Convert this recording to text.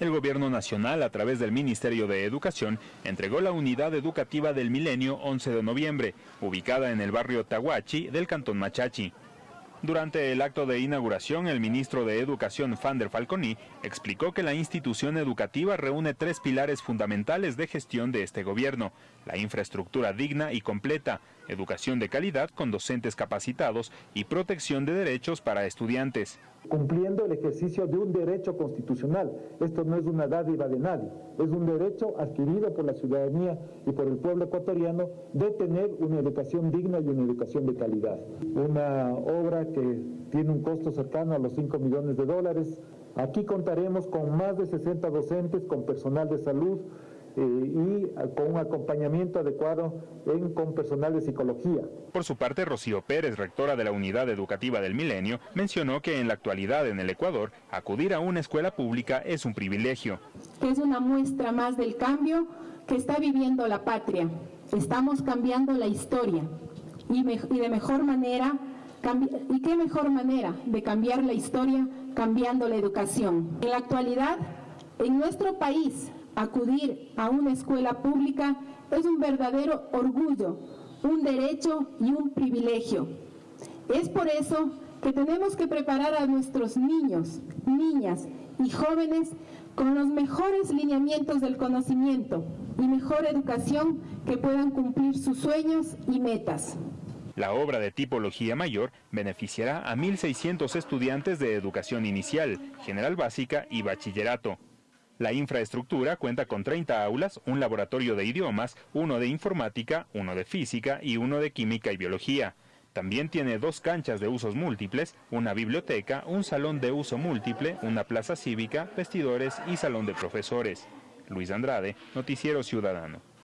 El gobierno nacional, a través del Ministerio de Educación, entregó la unidad educativa del milenio 11 de noviembre, ubicada en el barrio Tahuachi del cantón Machachi. Durante el acto de inauguración, el ministro de Educación, Fander Falconi, explicó que la institución educativa reúne tres pilares fundamentales de gestión de este gobierno, la infraestructura digna y completa, educación de calidad con docentes capacitados y protección de derechos para estudiantes. Cumpliendo el ejercicio de un derecho constitucional. Esto no es una dádiva de nadie, es un derecho adquirido por la ciudadanía y por el pueblo ecuatoriano de tener una educación digna y una educación de calidad. Una obra que tiene un costo cercano a los 5 millones de dólares. Aquí contaremos con más de 60 docentes, con personal de salud, y con un acompañamiento adecuado en, con personal de psicología. Por su parte, Rocío Pérez, rectora de la Unidad Educativa del Milenio, mencionó que en la actualidad en el Ecuador, acudir a una escuela pública es un privilegio. Es una muestra más del cambio que está viviendo la patria. Estamos cambiando la historia y, y de mejor manera ¿Y qué mejor manera de cambiar la historia cambiando la educación? En la actualidad, en nuestro país, acudir a una escuela pública es un verdadero orgullo, un derecho y un privilegio. Es por eso que tenemos que preparar a nuestros niños, niñas y jóvenes con los mejores lineamientos del conocimiento y mejor educación que puedan cumplir sus sueños y metas. La obra de tipología mayor beneficiará a 1.600 estudiantes de educación inicial, general básica y bachillerato. La infraestructura cuenta con 30 aulas, un laboratorio de idiomas, uno de informática, uno de física y uno de química y biología. También tiene dos canchas de usos múltiples, una biblioteca, un salón de uso múltiple, una plaza cívica, vestidores y salón de profesores. Luis Andrade, Noticiero Ciudadano.